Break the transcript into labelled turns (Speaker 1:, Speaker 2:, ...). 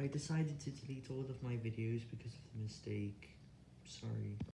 Speaker 1: I decided to delete all of my videos because of the mistake. Sorry.